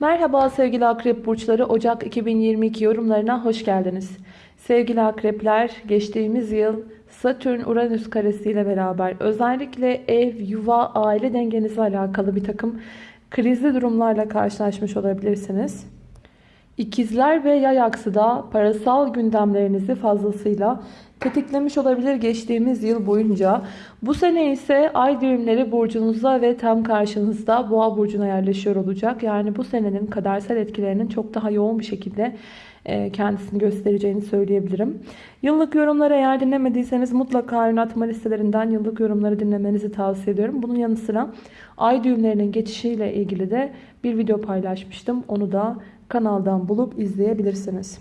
Merhaba sevgili akrep burçları Ocak 2022 yorumlarına hoş geldiniz. Sevgili akrepler geçtiğimiz yıl Satürn Uranüs karesiyle beraber özellikle ev, yuva, aile dengenizle alakalı bir takım krizli durumlarla karşılaşmış olabilirsiniz. İkizler ve yay aksı da parasal gündemlerinizi fazlasıyla tetiklemiş olabilir geçtiğimiz yıl boyunca. Bu sene ise ay düğümleri burcunuzda ve tam karşınızda boğa burcuna yerleşiyor olacak. Yani bu senenin kadersel etkilerinin çok daha yoğun bir şekilde e, kendisini göstereceğini söyleyebilirim. Yıllık yorumları eğer dinlemediyseniz mutlaka yönetme listelerinden yıllık yorumları dinlemenizi tavsiye ediyorum. Bunun yanı sıra ay düğümlerinin geçişiyle ilgili de bir video paylaşmıştım. Onu da kanaldan bulup izleyebilirsiniz.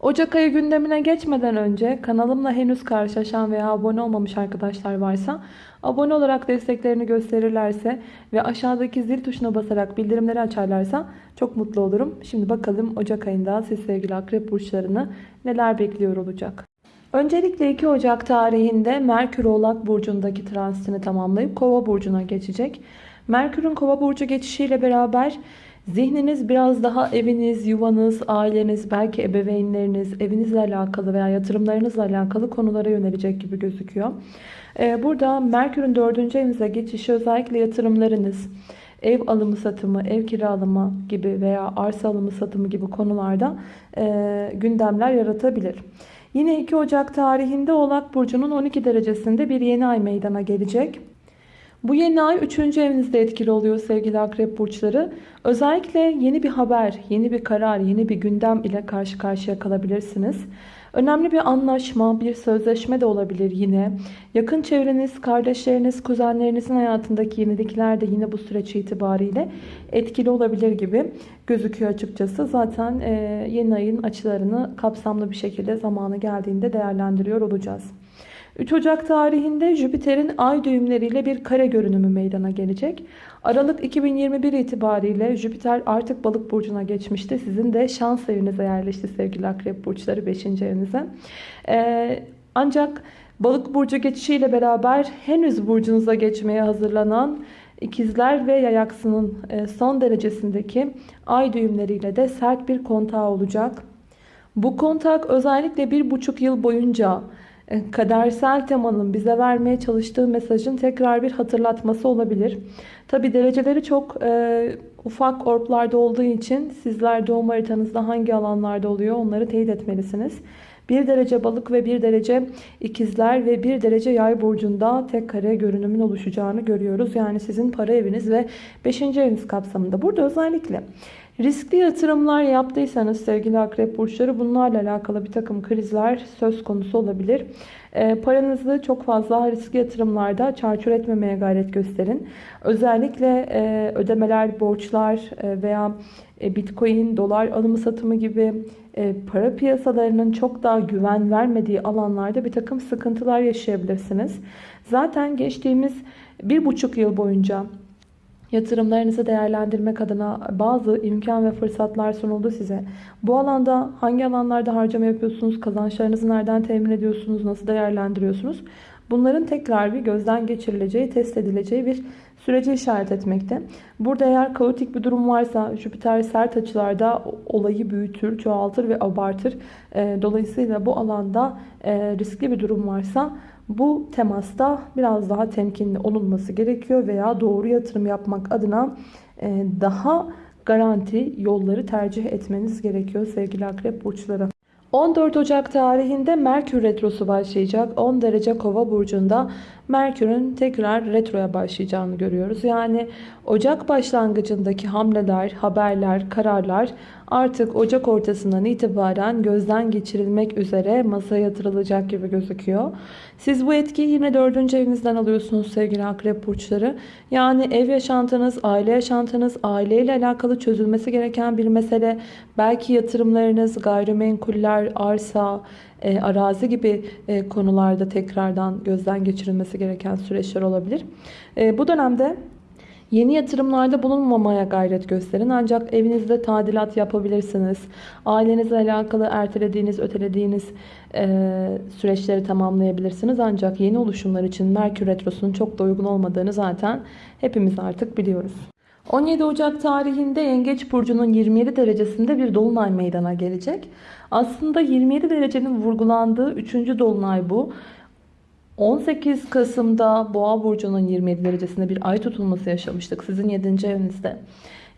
Ocak ayı gündemine geçmeden önce kanalımla henüz karşılaşan veya abone olmamış arkadaşlar varsa abone olarak desteklerini gösterirlerse ve aşağıdaki zil tuşuna basarak bildirimleri açarlarsa çok mutlu olurum. Şimdi bakalım Ocak ayında siz sevgili akrep burçlarını neler bekliyor olacak. Öncelikle 2 Ocak tarihinde Merkür Oğlak Burcu'ndaki transitini tamamlayıp Kova Burcu'na geçecek. Merkür'ün Kova Burcu geçişiyle beraber Zihniniz biraz daha eviniz, yuvanız, aileniz, belki ebeveynleriniz, evinizle alakalı veya yatırımlarınızla alakalı konulara yönelecek gibi gözüküyor. Ee, burada Merkür'ün 4. evinize geçişi özellikle yatırımlarınız, ev alımı satımı, ev kiralama gibi veya arsa alımı satımı gibi konularda e, gündemler yaratabilir. Yine 2 Ocak tarihinde Oğlak Burcu'nun 12 derecesinde bir yeni ay meydana gelecek. Bu yeni ay 3. evinizde etkili oluyor sevgili akrep burçları. Özellikle yeni bir haber, yeni bir karar, yeni bir gündem ile karşı karşıya kalabilirsiniz. Önemli bir anlaşma, bir sözleşme de olabilir yine. Yakın çevreniz, kardeşleriniz, kuzenlerinizin hayatındaki yenilikler de yine bu süreç itibariyle etkili olabilir gibi gözüküyor açıkçası. Zaten yeni ayın açılarını kapsamlı bir şekilde zamanı geldiğinde değerlendiriyor olacağız. 3 Ocak tarihinde Jüpiter'in ay düğümleriyle bir kare görünümü meydana gelecek. Aralık 2021 itibariyle Jüpiter artık balık burcuna geçmişti. Sizin de şans evinize yerleşti sevgili akrep burçları 5. evinize. Ee, ancak balık burcu geçişiyle beraber henüz burcunuza geçmeye hazırlanan ikizler ve yayaksının e, son derecesindeki ay düğümleriyle de sert bir kontağı olacak. Bu kontak özellikle bir buçuk yıl boyunca kadersel temanın bize vermeye çalıştığı mesajın tekrar bir hatırlatması olabilir. Tabi dereceleri çok e, ufak orplarda olduğu için sizler doğum haritanızda hangi alanlarda oluyor onları teyit etmelisiniz. 1 derece balık ve 1 derece ikizler ve 1 derece yay burcunda tek kare görünümün oluşacağını görüyoruz. Yani sizin para eviniz ve 5. eviniz kapsamında. Burada özellikle Riskli yatırımlar yaptıysanız sevgili akrep burçları bunlarla alakalı bir takım krizler söz konusu olabilir. E, paranızı çok fazla riskli yatırımlarda çarçur etmemeye gayret gösterin. Özellikle e, ödemeler, borçlar e, veya e, bitcoin, dolar alımı satımı gibi e, para piyasalarının çok daha güven vermediği alanlarda bir takım sıkıntılar yaşayabilirsiniz. Zaten geçtiğimiz bir buçuk yıl boyunca Yatırımlarınızı değerlendirmek adına bazı imkan ve fırsatlar sunuldu size. Bu alanda hangi alanlarda harcama yapıyorsunuz? Kazançlarınızı nereden temin ediyorsunuz? Nasıl değerlendiriyorsunuz? Bunların tekrar bir gözden geçirileceği, test edileceği bir süreci işaret etmekte. Burada eğer kaotik bir durum varsa Jüpiter sert açılarda olayı büyütür, çoğaltır ve abartır. Dolayısıyla bu alanda riskli bir durum varsa bu temasta biraz daha temkinli olunması gerekiyor veya doğru yatırım yapmak adına e, daha garanti yolları tercih etmeniz gerekiyor sevgili akrep burçları. 14 Ocak tarihinde Merkür Retrosu başlayacak. 10 derece kova burcunda Merkür'ün tekrar retroya başlayacağını görüyoruz. Yani Ocak başlangıcındaki hamleler, haberler, kararlar artık Ocak ortasından itibaren gözden geçirilmek üzere masaya yatırılacak gibi gözüküyor. Siz bu etkiyi yine 4. evinizden alıyorsunuz sevgili akrep burçları. Yani ev yaşantınız, aile yaşantınız, aileyle alakalı çözülmesi gereken bir mesele. Belki yatırımlarınız, gayrimenkuller, arsa, e, arazi gibi e, konularda tekrardan gözden geçirilmesi gereken süreçler olabilir. E, bu dönemde Yeni yatırımlarda bulunmamaya gayret gösterin. Ancak evinizde tadilat yapabilirsiniz. Ailenizle alakalı ertelediğiniz, ötelediğiniz e, süreçleri tamamlayabilirsiniz. Ancak yeni oluşumlar için Merkür Retrosu'nun çok da uygun olmadığını zaten hepimiz artık biliyoruz. 17 Ocak tarihinde Yengeç Burcu'nun 27 derecesinde bir dolunay meydana gelecek. Aslında 27 derecenin vurgulandığı 3. dolunay bu. 18 Kasım'da Boğa Burcu'nun 27 derecesinde bir ay tutulması yaşamıştık sizin 7. evinizde.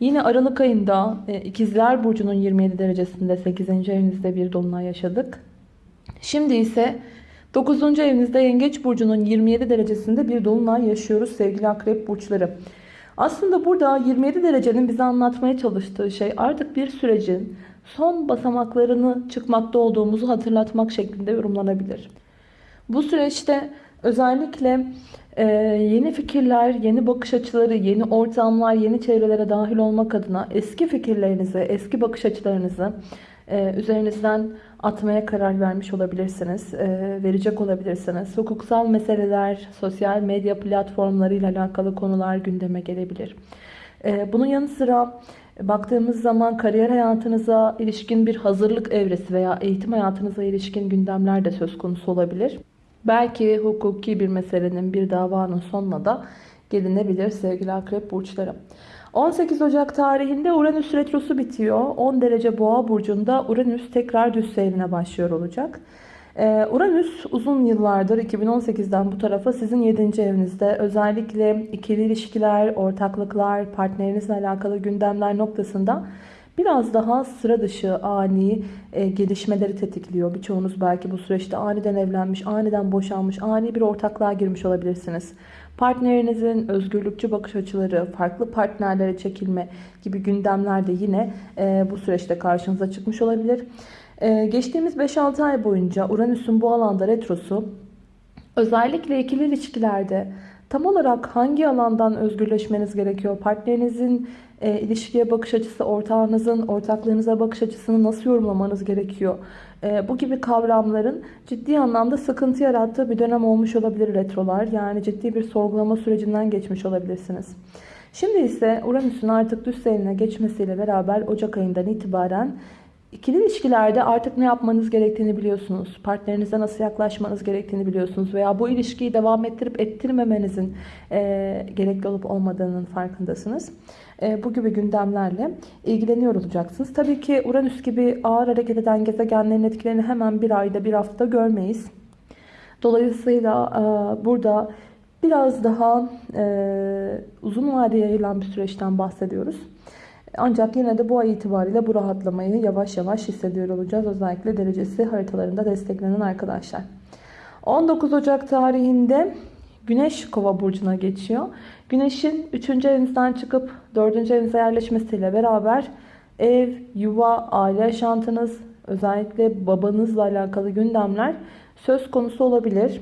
Yine Aralık ayında e, İkizler Burcu'nun 27 derecesinde 8. evinizde bir dolunay yaşadık. Şimdi ise 9. evinizde Yengeç Burcu'nun 27 derecesinde bir dolunay yaşıyoruz sevgili akrep burçları. Aslında burada 27 derecenin bize anlatmaya çalıştığı şey artık bir sürecin son basamaklarını çıkmakta olduğumuzu hatırlatmak şeklinde yorumlanabilir. Bu süreçte özellikle e, yeni fikirler, yeni bakış açıları, yeni ortamlar, yeni çevrelere dahil olmak adına eski fikirlerinizi, eski bakış açılarınızı e, üzerinizden atmaya karar vermiş olabilirsiniz, e, verecek olabilirsiniz. Hukuksal meseleler, sosyal medya platformlarıyla alakalı konular gündeme gelebilir. E, bunun yanı sıra baktığımız zaman kariyer hayatınıza ilişkin bir hazırlık evresi veya eğitim hayatınıza ilişkin gündemler de söz konusu olabilir. Belki hukuki bir meselenin, bir davanın sonuna da gelinebilir sevgili akrep burçları. 18 Ocak tarihinde Uranüs retrosu bitiyor. 10 derece boğa burcunda Uranüs tekrar düz seyrine başlıyor olacak. Ee, Uranüs uzun yıllardır 2018'den bu tarafa sizin 7. evinizde özellikle ikili ilişkiler, ortaklıklar, partnerinizle alakalı gündemler noktasında biraz daha sıra dışı ani e, gelişmeleri tetikliyor. Birçoğunuz belki bu süreçte aniden evlenmiş, aniden boşanmış, ani bir ortaklığa girmiş olabilirsiniz. Partnerinizin özgürlükçü bakış açıları, farklı partnerlere çekilme gibi gündemler de yine e, bu süreçte karşınıza çıkmış olabilir. E, geçtiğimiz 5-6 ay boyunca Uranüs'ün bu alanda retrosu özellikle ikili ilişkilerde tam olarak hangi alandan özgürleşmeniz gerekiyor? Partnerinizin e, ilişkiye bakış açısı, ortağınızın, ortaklığınıza bakış açısını nasıl yorumlamanız gerekiyor? E, bu gibi kavramların ciddi anlamda sıkıntı yarattığı bir dönem olmuş olabilir retrolar. Yani ciddi bir sorgulama sürecinden geçmiş olabilirsiniz. Şimdi ise Uranüs'ün artık düz seyrine geçmesiyle beraber Ocak ayından itibaren İkili ilişkilerde artık ne yapmanız gerektiğini biliyorsunuz. Partnerinize nasıl yaklaşmanız gerektiğini biliyorsunuz. Veya bu ilişkiyi devam ettirip ettirmemenizin e, gerekli olup olmadığının farkındasınız. E, bu gibi gündemlerle ilgileniyor olacaksınız. Tabii ki Uranüs gibi ağır hareket eden gezegenlerin etkilerini hemen bir ayda bir hafta görmeyiz. Dolayısıyla e, burada biraz daha e, uzun vadeye yayılan bir süreçten bahsediyoruz. Ancak yine de bu ay itibariyle bu rahatlamayı yavaş yavaş hissediyor olacağız. Özellikle derecesi haritalarında desteklenen arkadaşlar. 19 Ocak tarihinde Güneş Kova burcuna geçiyor. Güneşin 3. evinizden çıkıp 4. evinize yerleşmesiyle beraber ev, yuva, aile yaşantınız, özellikle babanızla alakalı gündemler söz konusu olabilir.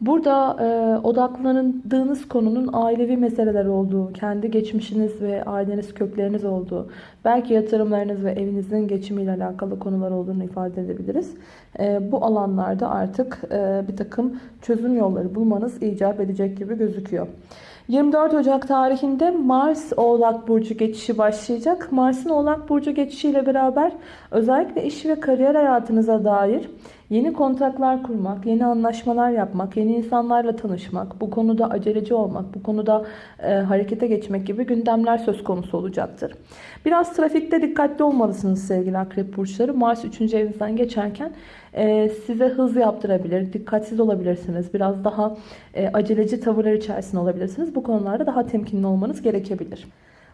Burada e, odaklandığınız konunun ailevi meseleler olduğu, kendi geçmişiniz ve aileniz kökleriniz olduğu, belki yatırımlarınız ve evinizin geçimiyle alakalı konular olduğunu ifade edebiliriz. E, bu alanlarda artık e, bir takım çözüm yolları bulmanız icap edecek gibi gözüküyor. 24 Ocak tarihinde Mars Oğlak Burcu geçişi başlayacak. Mars'ın Oğlak Burcu geçişiyle beraber özellikle iş ve kariyer hayatınıza dair Yeni kontaklar kurmak, yeni anlaşmalar yapmak, yeni insanlarla tanışmak, bu konuda aceleci olmak, bu konuda e, harekete geçmek gibi gündemler söz konusu olacaktır. Biraz trafikte dikkatli olmalısınız sevgili akrep burçları. Mars 3. evinizden geçerken e, size hız yaptırabilir, dikkatsiz olabilirsiniz. Biraz daha e, aceleci tavırlar içerisinde olabilirsiniz. Bu konularda daha temkinli olmanız gerekebilir.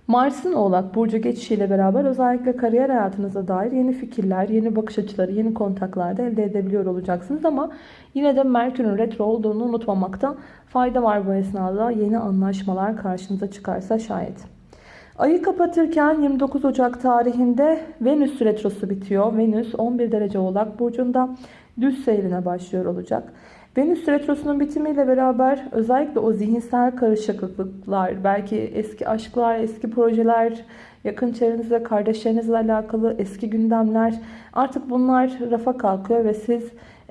Mars'ın Oğlak Burcu geçişiyle beraber özellikle kariyer hayatınıza dair yeni fikirler, yeni bakış açıları, yeni kontaklar da elde edebiliyor olacaksınız. Ama yine de Merkür'ün retro olduğunu unutmamakta fayda var bu esnada. Yeni anlaşmalar karşınıza çıkarsa şayet. Ayı kapatırken 29 Ocak tarihinde Venüs retrosu bitiyor. Venüs 11 derece Oğlak Burcu'nda düz seyrine başlıyor olacak. Venüs retrosunun bitimiyle beraber özellikle o zihinsel karışıklıklar, belki eski aşklar, eski projeler, yakın çevrenizle, kardeşlerinizle alakalı eski gündemler artık bunlar rafa kalkıyor ve siz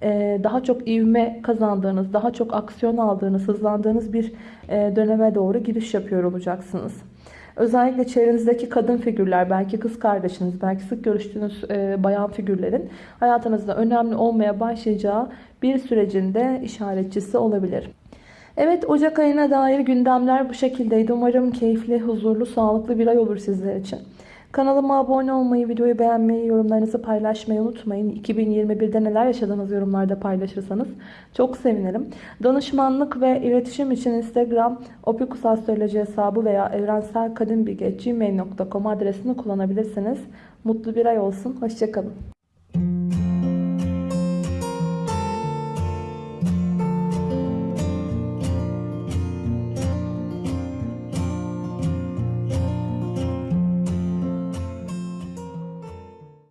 e, daha çok ivme kazandığınız, daha çok aksiyon aldığınız, hızlandığınız bir e, döneme doğru giriş yapıyor olacaksınız. Özellikle çevrenizdeki kadın figürler, belki kız kardeşiniz, belki sık görüştüğünüz e, bayan figürlerin hayatınızda önemli olmaya başlayacağı bir sürecinde işaretçisi olabilir. Evet Ocak ayına dair gündemler bu şekildeydi. Umarım keyifli, huzurlu, sağlıklı bir ay olur sizler için. Kanalıma abone olmayı, videoyu beğenmeyi, yorumlarınızı paylaşmayı unutmayın. 2021'de neler yaşadığınız yorumlarda paylaşırsanız çok sevinirim. Danışmanlık ve iletişim için Instagram opikusastroloji hesabı veya evrenselkadimbilgi.gmail.com adresini kullanabilirsiniz. Mutlu bir ay olsun. Hoşçakalın.